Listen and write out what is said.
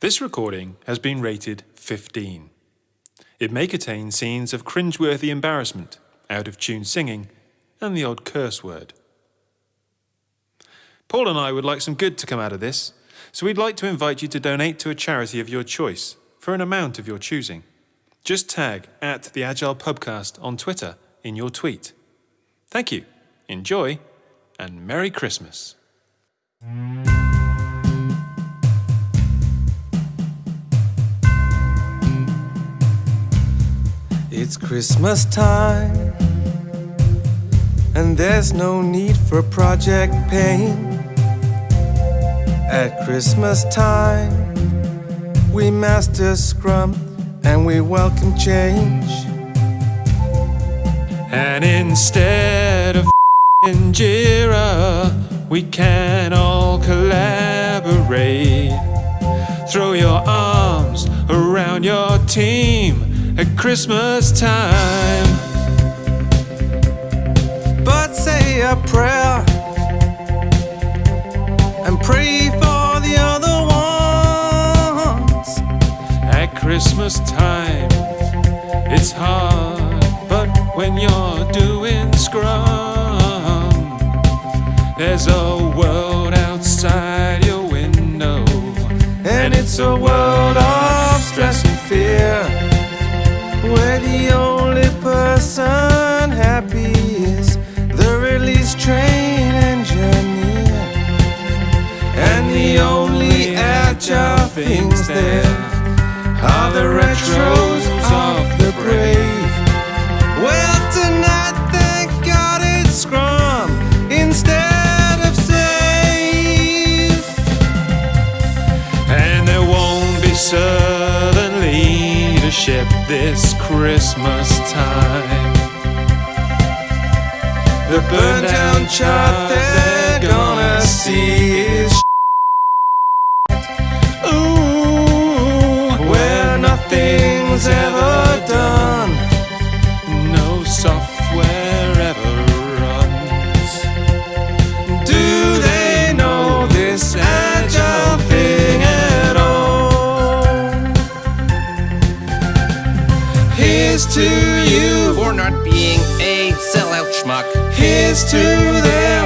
This recording has been rated 15. It may contain scenes of cringeworthy embarrassment, out of tune singing, and the odd curse word. Paul and I would like some good to come out of this, so we'd like to invite you to donate to a charity of your choice for an amount of your choosing. Just tag at the Agile Pubcast on Twitter in your tweet. Thank you, enjoy, and Merry Christmas. It's Christmas time, and there's no need for project pain. At Christmas time, we master Scrum and we welcome change. And instead of in Jira, we can all collaborate. Throw your arms around your team at Christmas time. But say a prayer and pray for the other ones. At Christmas time, it's hard, but when you're doing Scrum, there's a world outside your window, And it's a world the only person happy is the release train engineer And the only agile things there are the retros of the brave. Well tonight thank God it's Scrum instead of SAFe. And there won't be servant leadership this Christmas time. The burn down chart they're gonna see is Ooh, where nothing's ever not being a sellout schmuck. here's to them.